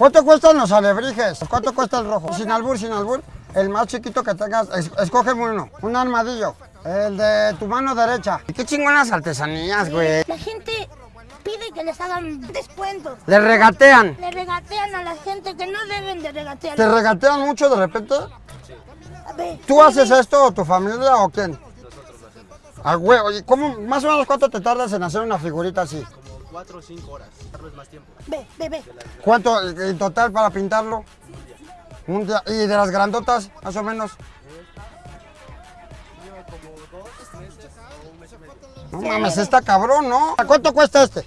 ¿Cuánto cuestan los alebrijes? ¿Cuánto cuesta el rojo? Sin albur, sin albur. El más chiquito que tengas, es- escógeme uno. Un armadillo. El de tu mano derecha. Qué chingonas artesanías, güey. La gente pide que les hagan descuentos. Le regatean. Le regatean a la gente que no deben de regatear. ¿Te regatean mucho de repente? Ver, ¿Tú haces esto o tu familia o quién? A huevo. ¿Y cómo, más o menos cuánto te tardas en hacer una figurita así? Cuatro o cinco horas, darles más tiempo. Ve, ve, ve. ¿Cuánto en total para pintarlo? Un día. ¿Y de las grandotas, más o menos? No mames, está cabrón, ¿no? ¿A cuánto cuesta este?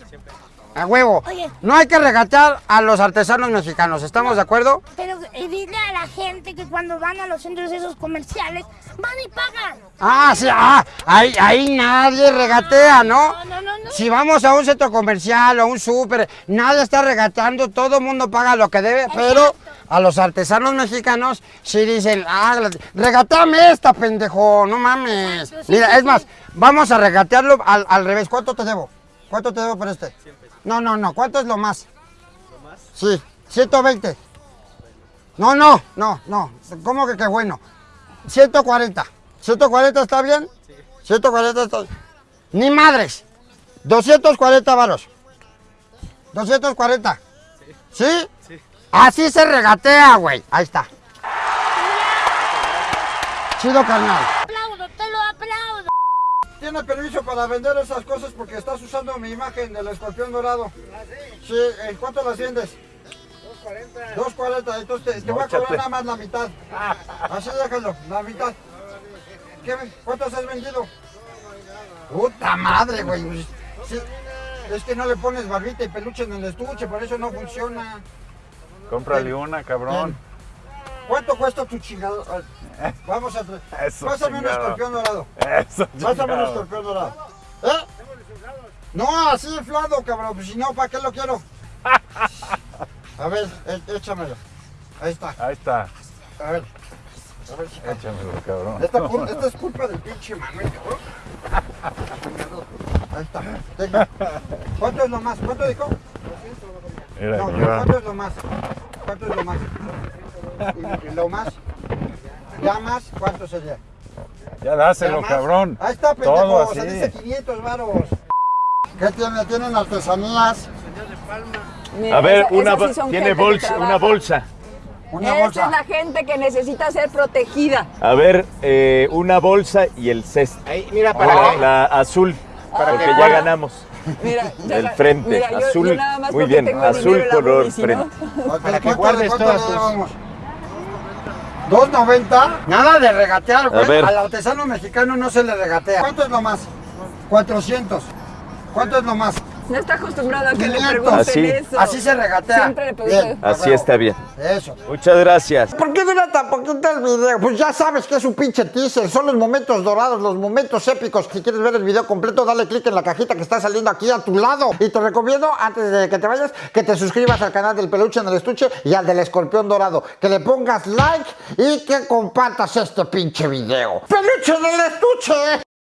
A huevo. Oye. No hay que regatear a los artesanos mexicanos, ¿estamos de acuerdo? Pero eh, dile a la gente que cuando van a los centros esos comerciales, van y pagan. Ah, sí, ah, ahí, ahí nadie regatea. No, no, no, no. Si vamos a un centro comercial o a un súper, nadie está regateando, todo el mundo paga lo que debe, pero a los artesanos mexicanos sí dicen, ah, regateame esta, pendejo, no mames. Exacto, sí, Mira, sí, es más, vamos a regatearlo al, al revés. ¿Cuánto te debo? ¿Cuánto te debo por este? No, no, no, ¿cuánto es lo más? ¿Lo más? Sí, 120. No, no, no, no, ¿cómo que qué bueno? 140. ¿140 está bien? Sí. 140 está Ni madres. 240 varos. 240. ¿Sí? Sí. Así se regatea, güey. Ahí está. Chido, carnal. Aplaudo, te lo aplaudo. Tiene permiso para vender esas cosas porque estás usando mi imagen del escorpión dorado. Sí, ¿en cuánto las vendes? 240. 240, entonces te, te voy a cobrar nada más la mitad. Así déjalo, la mitad. ¿Qué, ¿Cuántos has vendido? Puta madre, güey. Sí, es que no le pones barbita y peluche en el estuche, por eso no funciona. Cómprale una, cabrón. ¿Cuánto cuesta tu chingado? Vamos a... Eso, Pásame un chingado. escorpión dorado. Eso, Pásame un chingado. escorpión dorado. ¿Eh? No, así inflado, cabrón. Pues si no, ¿para qué lo quiero? A ver, é- échamelo. Ahí está. Ahí está. A ver. A ver, chica. Échamelo, cabrón. Esta, esta es culpa del pinche Manuel, cabrón. ¿Cuánto es lo más? ¿Cuánto dijo? Mira, No. ¿cuánto es lo más? ¿Cuánto es lo más? ¿Y, y lo más? ¿Ya más? ¿Cuánto sería? Ya ¿Ya dáselo, más? cabrón. Ahí está, pendejo. Todo o sea, así. dice 500 varos. ¿Qué tiene? ¿Tienen artesanías? Mira, A ver, esa- una, sí tiene bolsa, una bolsa. Una Esa bolsa. es la gente que necesita ser protegida. A ver, eh, una bolsa y el cesto. Ahí, mira, Para para la azul, porque ya ganamos. Mira, ya El frente, mira, yo- azul. yo nada más Muy bien, tengo azul color frente. Para que guardes todas tus- 2.90. Nada de regatear, güey. A ver. Al artesano mexicano no se le regatea. ¿Cuánto es lo más? 400. ¿Cuánto es lo más? No está acostumbrado a que le 500. pregunten Así. eso. Así se regatea. Siempre le pregunto. Bien, Así está bien. Eso. Muchas gracias. ¿Por qué dura tan poquito el video? Pues ya sabes que es un pinche teaser. Son los momentos dorados, los momentos épicos. Si quieres ver el video completo, dale click en la cajita que está saliendo aquí a tu lado. Y te recomiendo, antes de que te vayas, que te suscribas al canal del peluche en el estuche y al del escorpión dorado. Que le pongas like y que compartas este pinche video. ¡Peluche en el estuche!